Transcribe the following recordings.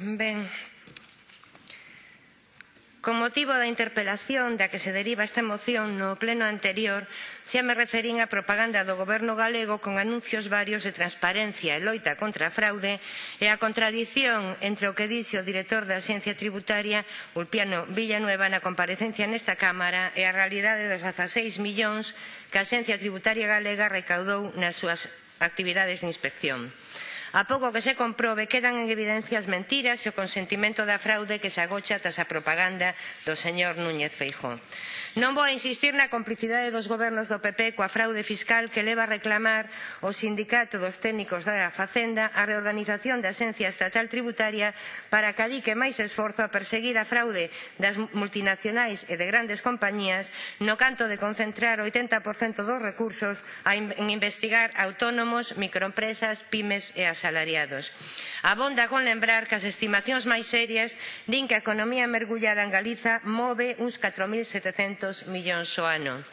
Ben, Con motivo da interpelación da que se deriva esta moción no pleno anterior, xa me referín á propaganda do goberno galego con anuncios varios de transparencia e loita contra a fraude e a contradición entre o que dixe o director da Axencia Tributaria, Ulpiano Villanueva, na comparecencia nesta Cámara e a realidade dos 16 millóns que a Axencia Tributaria Galega recaudou nas súas actividades de inspección. A pouco que se comprobe quedan en evidencia as mentiras e o consentimento da fraude que se agocha tras a propaganda do señor Núñez Feijóo. Non vou a insistir na complicidade dos gobernos do PP coa fraude fiscal que leva a reclamar o sindicato dos técnicos da Facenda a reorganización da Axencia Estatal Tributaria para que adique máis esforzo a perseguir a fraude das multinacionais e de grandes compañías no canto de concentrar o 80% dos recursos en investigar autónomos, microempresas, pymes e as asalariados. Abonda con lembrar que as estimacións máis serias din que a economía mergullada en Galiza move uns 4.700 millóns o ano.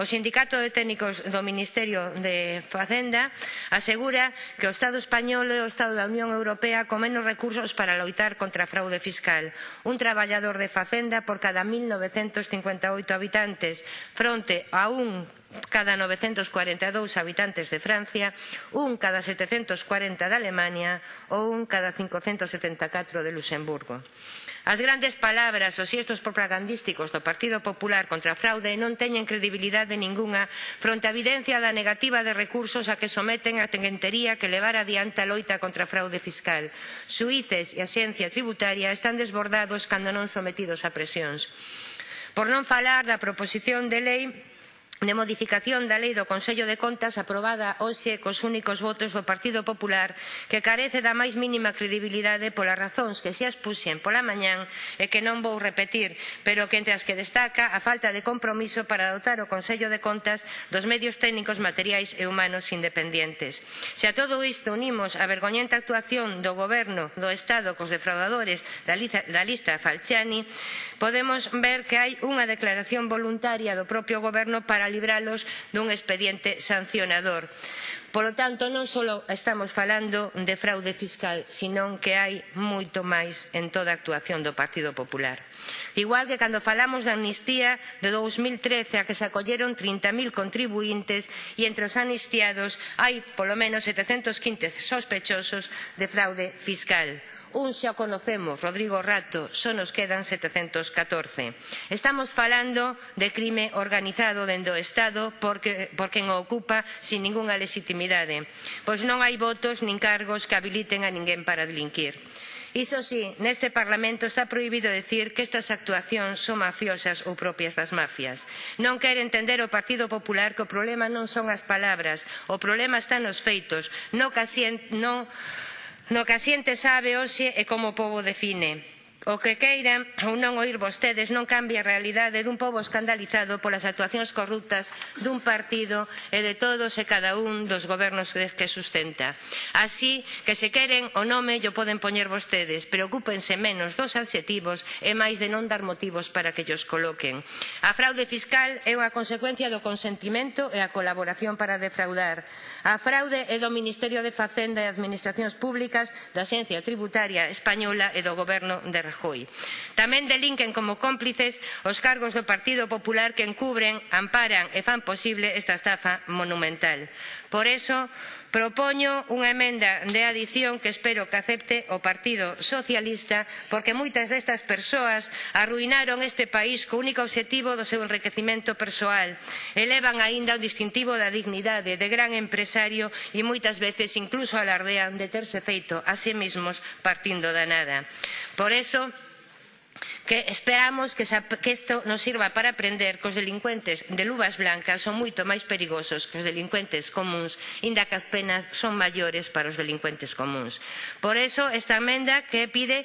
O Sindicato de Técnicos do Ministerio de Facenda asegura que o Estado español e o Estado da Unión Europea con menos recursos para loitar contra a fraude fiscal. Un traballador de Facenda por cada 1.958 habitantes fronte a un cada 942 habitantes de Francia, un cada 740 de Alemania ou un cada 574 de Luxemburgo. As grandes palabras os xestos propagandísticos do Partido Popular contra a fraude non teñen credibilidade ningunha fronte á evidencia da negativa de recursos a que someten a tenguentería que levar adiante a loita contra a fraude fiscal. Suíces e a xencia tributaria están desbordados cando non sometidos a presións. Por non falar da proposición de lei de modificación da Lei do Consello de Contas aprobada hoxe cos únicos votos do Partido Popular que carece da máis mínima credibilidade polas razóns que se as puxen pola mañán e que non vou repetir, pero que entre as que destaca a falta de compromiso para dotar o Consello de Contas dos medios técnicos materiais e humanos independientes. Se a todo isto unimos a vergoñenta actuación do Goberno do Estado cos defraudadores da, da lista Falciani, podemos ver que hai unha declaración voluntaria do propio Goberno para libralos dun expediente sancionador. Polo tanto, non só estamos falando de fraude fiscal, senón que hai moito máis en toda a actuación do Partido Popular. Igual que cando falamos da amnistía de 2013 a que se acolleron 30.000 contribuintes e entre os amnistiados hai polo menos 715 sospechosos de fraude fiscal un xa conocemos, Rodrigo Rato, só nos quedan 714. Estamos falando de crime organizado dentro do Estado porque, porque o ocupa sin ningunha legitimidade, pois non hai votos nin cargos que habiliten a ninguén para delinquir. Iso sí, neste Parlamento está prohibido decir que estas actuacións son mafiosas ou propias das mafias. Non quere entender o Partido Popular que o problema non son as palabras, o problema está nos feitos, no que asien, non no que a xente sabe hoxe e como o pobo define. O que queiran ou non oír vostedes non cambia a realidade dun pobo escandalizado polas actuacións corruptas dun partido e de todos e cada un dos gobernos que sustenta. Así que se queren o nome yo poden poñer vostedes, preocúpense menos dos adxetivos e máis de non dar motivos para que os coloquen. A fraude fiscal é unha consecuencia do consentimento e a colaboración para defraudar. A fraude é do Ministerio de Facenda e Administracións Públicas, da Xencia Tributaria Española e do Goberno de Rajoy. Tamén delinquen como cómplices os cargos do Partido Popular que encubren, amparan e fan posible esta estafa monumental. Por eso, Propoño unha emenda de adición que espero que acepte o Partido Socialista porque moitas destas persoas arruinaron este país co único obxectivo do seu enriquecimento persoal. Elevan aínda o distintivo da dignidade de gran empresario e moitas veces incluso alardean de terse feito a sí mesmos partindo da nada. Por eso, que esperamos que, que isto nos sirva para aprender que os delincuentes de luvas blancas son moito máis perigosos que os delincuentes comuns, inda que as penas son maiores para os delincuentes comuns. Por iso, esta emenda que pide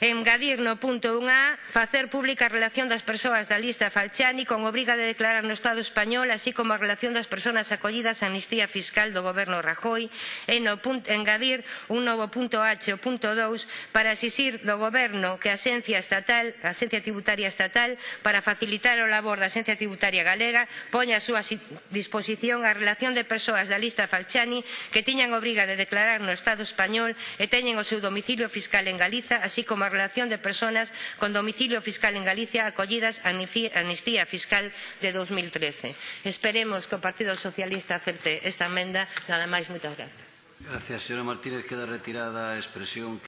engadir no punto 1A facer pública a relación das persoas da lista Falciani con obriga de declarar no Estado español, así como a relación das persoas acollidas a amnistía fiscal do goberno Rajoy, e no punto, engadir un novo punto H, o punto 2, para exixir do goberno que a Xencia Estatal estatal, a Axencia Tributaria Estatal para facilitar o labor da Axencia Tributaria Galega poña a súa disposición a relación de persoas da lista Falchani que tiñan obriga de declarar no Estado español e teñen o seu domicilio fiscal en Galiza, así como a relación de persoas con domicilio fiscal en Galicia acollidas a amnistía fiscal de 2013. Esperemos que o Partido Socialista acerte esta emenda. Nada máis, moitas grazas. Gracias, señora Martínez. Queda retirada a expresión.